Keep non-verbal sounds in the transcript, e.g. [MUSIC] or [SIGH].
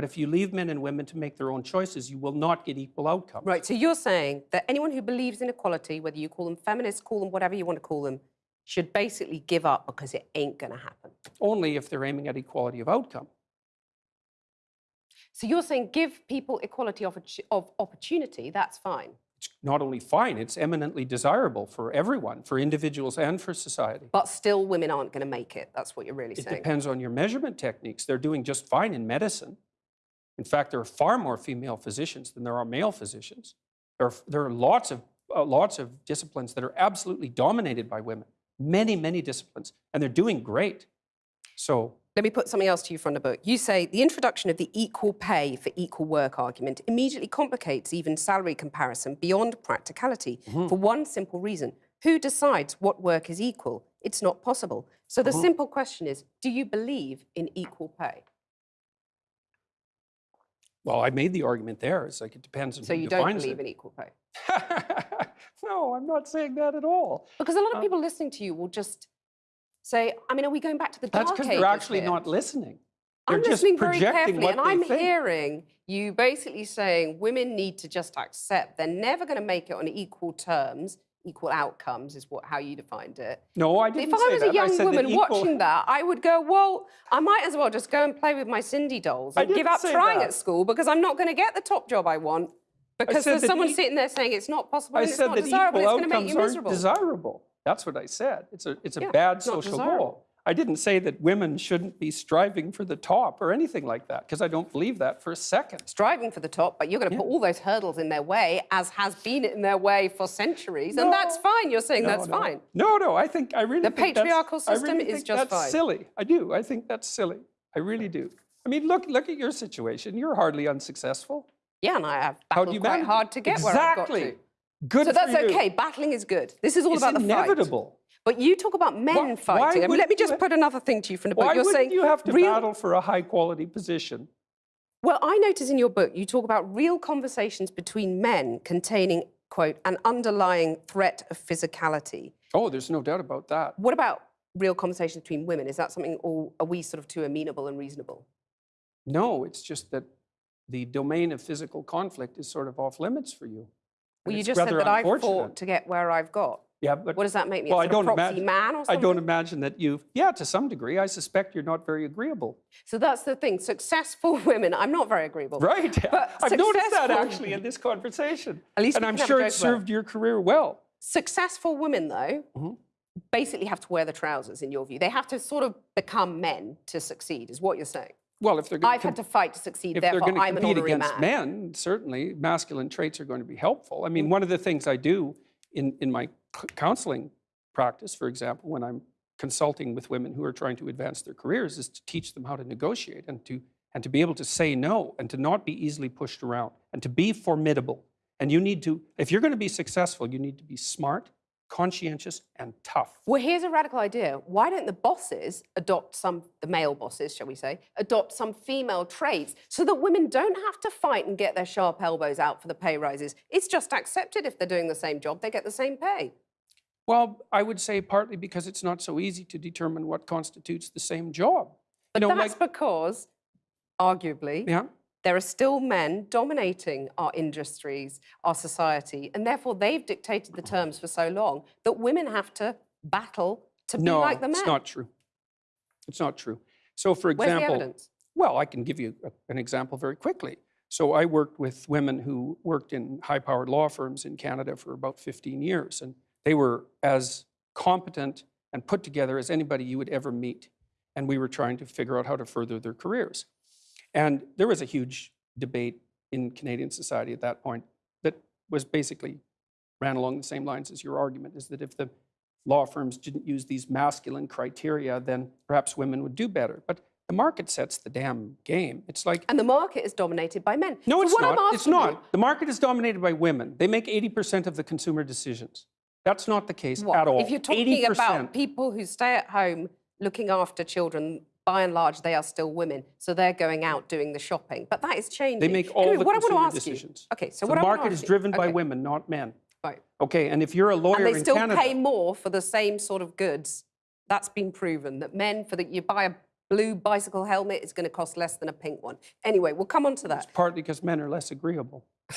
But if you leave men and women to make their own choices, you will not get equal outcomes. Right, so you're saying that anyone who believes in equality, whether you call them feminists, call them whatever you want to call them, should basically give up because it ain't going to happen. Only if they're aiming at equality of outcome. So you're saying give people equality of, of opportunity, that's fine. It's not only fine, it's eminently desirable for everyone, for individuals and for society. But still women aren't going to make it. That's what you're really It saying. It depends on your measurement techniques. They're doing just fine in medicine. In fact, there are far more female physicians than there are male physicians. There are, there are lots, of, uh, lots of disciplines that are absolutely dominated by women, many, many disciplines, and they're doing great. So Let me put something else to you from the book. You say the introduction of the equal pay for equal work argument immediately complicates even salary comparison beyond practicality for one simple reason. Who decides what work is equal? It's not possible. So the simple question is, do you believe in equal pay? Well, I made the argument there. It's like it depends on So who you don't believe it. in equal pay? [LAUGHS] no, I'm not saying that at all. Because a lot of Uh, people listening to you will just say, I mean, are we going back to the dark ages? That's because they're actually here? not listening. They're I'm just listening very carefully, what and I'm think. hearing you basically saying women need to just accept they're never going to make it on equal terms. Equal outcomes is what how you defined it. No, I didn't If I was that. a young said that woman equal- watching that, I would go, well, I might as well just go and play with my Sindy dolls I and give up trying that. at school because I'm not going to get the top job I want because said there's someone e- sitting there saying it's not possible I and it's said not that desirable. equal It's going to make outcomes you aren't miserable. desirable. That's what I said. It's a it's a Yeah, bad social goal. I didn't say that women shouldn't be striving for the top or anything like that because I don't believe that for a second. striving for the top, but you're going to put all those hurdles in their way, as has been in their way for centuries, and that's fine. You're saying No, that's no. fine. No, no, I think I really The patriarchal system really is just that's fine. silly. I do. I think that's silly. I really do. I mean, look look at your situation. You're hardly unsuccessful. Yeah, and I have How do battled you quite manage hard to get exactly. where I've got to. Good So that's okay. Battling is good. This is all It's about the fight. But you talk about men Why- why fighting. I mean, let me just put another thing to you from the book. Why You're saying you have to real, battle for a high quality position? Well, I notice in your book you talk about real conversations between men containing, quote, an underlying threat of physicality. Oh, there's no doubt about that. What about real conversations between women? Is that something, or are we sort of too amenable and reasonable? No, it's just that the domain of physical conflict is sort of off limits for you. Well, you just said that I've fought to get where I've got. Yeah, but What does that make me? well, a I don't imagine. man or I don't imagine that you've. Yeah, to some degree, I suspect you're not very agreeable. So that's the thing. Successful [LAUGHS] women, I'm not very agreeable. Right. But [LAUGHS] I've noticed that actually in this conversation. At least and I'm can have a sure it served your career well. Successful women, though, Mhm. basically have to wear the trousers, in your view. They have to sort of become men to succeed, is what you're saying. Well, if they're going I've had to fight to succeed, if they're therefore going to I'm an compete against man. men, certainly masculine traits are going to be helpful. I mean, Mm. one of the things I do in, in my counseling practice, for example, when I'm consulting with women who are trying to advance their careers, is to teach them how to negotiate and to and to be able to say no and to not be easily pushed around and to be formidable. And you need to, if you're going to be successful, you need to be smart, conscientious, and tough. Well, here's a radical idea. Why don't the bosses adopt some, the male bosses, shall we say, adopt some female traits so that women don't have to fight and get their sharp elbows out for the pay rises? It's just accepted if they're doing the same job, they get the same pay. Well, I would say partly because it's not so easy to determine what constitutes the same job. But you know, that's like, because, arguably, yeah. There are still men dominating our industries, our society, and therefore they've dictated the terms for so long that women have to battle to be like the men. No, it's not true. It's not true. So, for example, well, I can give you a- an example very quickly. So, I worked with women who worked in high-powered law firms in Canada for about 15 years, and they were as competent and put together as anybody you would ever meet. And we were trying to figure out how to further their careers. And there was a huge debate in Canadian society at that point that was basically ran along the same lines as your argument is that if the law firms didn't use these masculine criteria, then perhaps women would do better. But the market sets the damn game. It's like, And the market is dominated by men. no, So it's what not. It's asking you- not. The market is dominated by women. They make 80% of the consumer decisions. That's not the case What? at all. If you're talking 80%. about people who stay at home looking after children, by and large, they are still women. So they're going out doing the shopping. But that is changing. They make all Anyway, the what I consumer want to ask decisions. You, okay, so, So what the I market ask is you- driven by okay, women, not men. Right. Okay, and if you're a lawyer And they still Canada, pay more for the same sort of goods. That's been proven that men, for the you buy a blue bicycle helmet is going to cost less than a pink one. Anyway, we'll come on to that. It's partly because men are less agreeable. [LAUGHS]